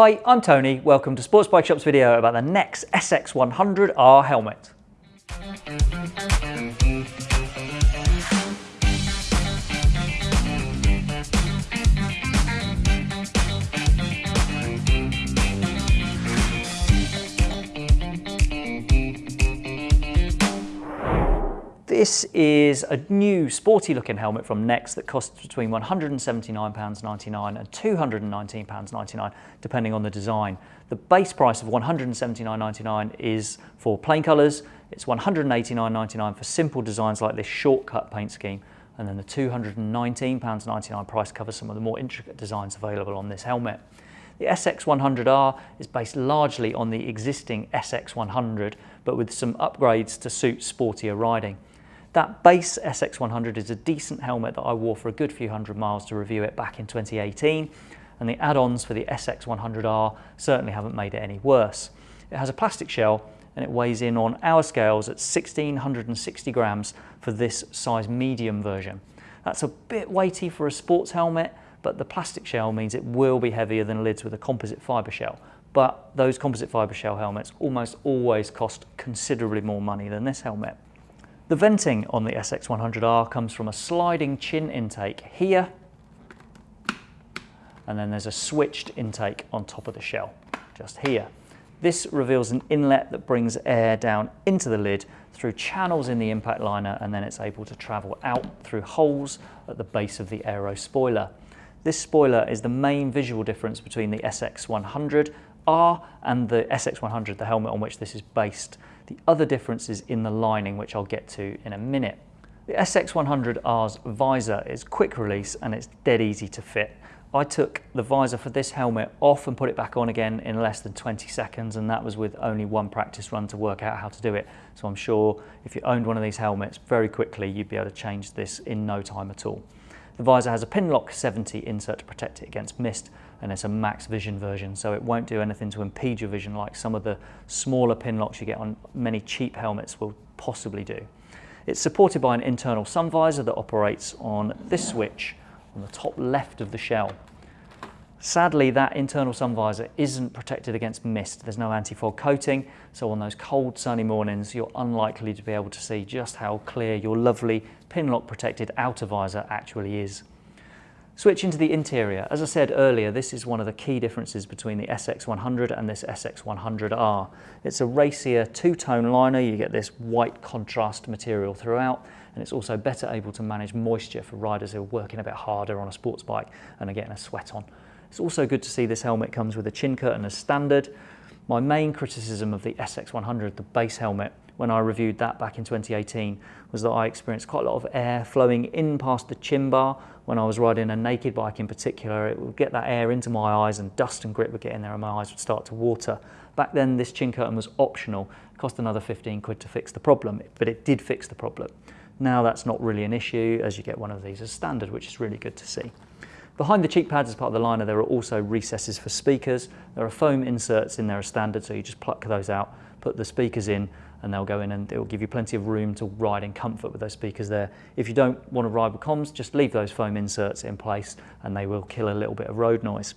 Hi, I'm Tony. Welcome to Sports Bike Shop's video about the Nexx SX100R helmet. This is a new sporty looking helmet from Nexx that costs between £179.99 and £219.99 depending on the design. The base price of £179.99 is for plain colours, it's £189.99 for simple designs like this shortcut paint scheme and then the £219.99 price covers some of the more intricate designs available on this helmet. The SX100R is based largely on the existing SX100 but with some upgrades to suit sportier riding. That base SX100 is a decent helmet that I wore for a good few hundred miles to review it back in 2018 and the add-ons for the SX100R certainly haven't made it any worse. It has a plastic shell and it weighs in on our scales at 1660 grams for this size medium version. That's a bit weighty for a sports helmet but the plastic shell means it will be heavier than lids with a composite fibre shell. But those composite fibre shell helmets almost always cost considerably more money than this helmet. The venting on the SX100R comes from a sliding chin intake here, and then there's a switched intake on top of the shell, just here. This reveals an inlet that brings air down into the lid through channels in the impact liner and then it's able to travel out through holes at the base of the aero spoiler. This spoiler is the main visual difference between the SX100R and the SX100, the helmet on which this is based. The other difference is in the lining, which I'll get to in a minute. The SX100R's visor is quick release and it's dead easy to fit. I took the visor for this helmet off and put it back on again in less than 20 seconds and that was with only one practice run to work out how to do it. So I'm sure if you owned one of these helmets very quickly you'd be able to change this in no time at all. The visor has a Pinlock 70 insert to protect it against mist and it's a max vision version so it won't do anything to impede your vision like some of the smaller pin locks you get on many cheap helmets will possibly do. It's supported by an internal sun visor that operates on this switch on the top left of the shell. Sadly, that internal sun visor isn't protected against mist. There's no anti-fog coating, so on those cold sunny mornings, you're unlikely to be able to see just how clear your lovely pinlock protected outer visor actually is. Switching to the interior, as I said earlier, this is one of the key differences between the SX100 and this SX100R. It's a racier two-tone liner, you get this white contrast material throughout, and it's also better able to manage moisture for riders who are working a bit harder on a sports bike and are getting a sweat on. It's also good to see this helmet comes with a chin curtain as standard. My main criticism of the SX100, the base helmet, when I reviewed that back in 2018 was that I experienced quite a lot of air flowing in past the chin bar when I was riding a naked bike in particular. It would get that air into my eyes and dust and grit would get in there and my eyes would start to water. Back then this chin curtain was optional, it cost another 15 quid to fix the problem, but it did fix the problem. Now that's not really an issue as you get one of these as standard, which is really good to see. Behind the cheek pads as part of the liner, there are also recesses for speakers. There are foam inserts in there as standard, so you just pluck those out, put the speakers in, and they'll go in and it will give you plenty of room to ride in comfort with those speakers there. If you don't want to ride with comms, just leave those foam inserts in place and they will kill a little bit of road noise.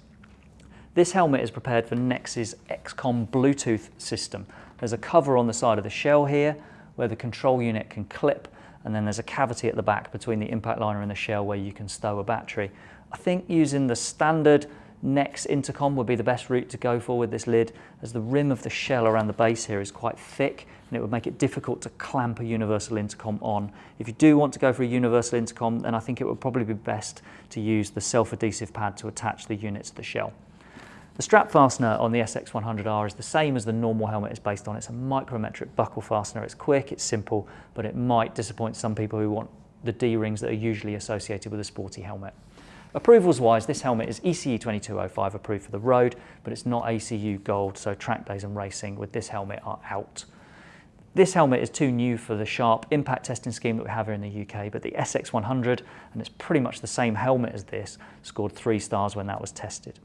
This helmet is prepared for Nexx's XCOM Bluetooth system. There's a cover on the side of the shell here where the control unit can clip and then there's a cavity at the back between the impact liner and the shell where you can stow a battery. I think using the standard Nexx intercom would be the best route to go for with this lid as the rim of the shell around the base here is quite thick and it would make it difficult to clamp a universal intercom on. If you do want to go for a universal intercom then I think it would probably be best to use the self-adhesive pad to attach the unit to the shell. The strap fastener on the SX100R is the same as the normal helmet is based on. It's a micrometric buckle fastener. It's quick, it's simple, but it might disappoint some people who want the D-rings that are usually associated with a sporty helmet. Approvals wise, this helmet is ECE 2205 approved for the road, but it's not ACU Gold, so track days and racing with this helmet are out. This helmet is too new for the sharp impact testing scheme that we have here in the UK, but the SX100, and it's pretty much the same helmet as this, scored three stars when that was tested.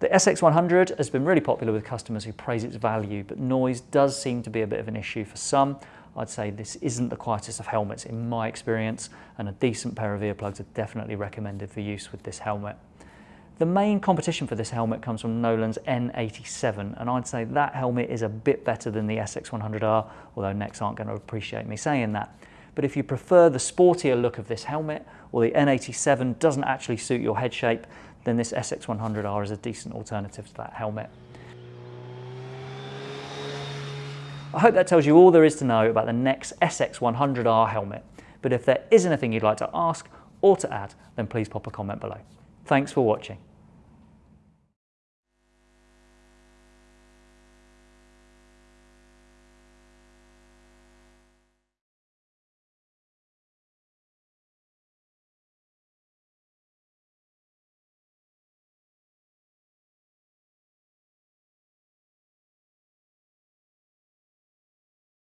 The SX100 has been really popular with customers who praise its value, but noise does seem to be a bit of an issue for some. I'd say this isn't the quietest of helmets in my experience and a decent pair of earplugs are definitely recommended for use with this helmet. The main competition for this helmet comes from Nolan's N87 and I'd say that helmet is a bit better than the SX100R, although Nexx aren't going to appreciate me saying that. But if you prefer the sportier look of this helmet or the N87 doesn't actually suit your head shape, then this SX100R is a decent alternative to that helmet. I hope that tells you all there is to know about the Nexx SX100R helmet. But if there is anything you'd like to ask or to add, then please pop a comment below. Thanks for watching.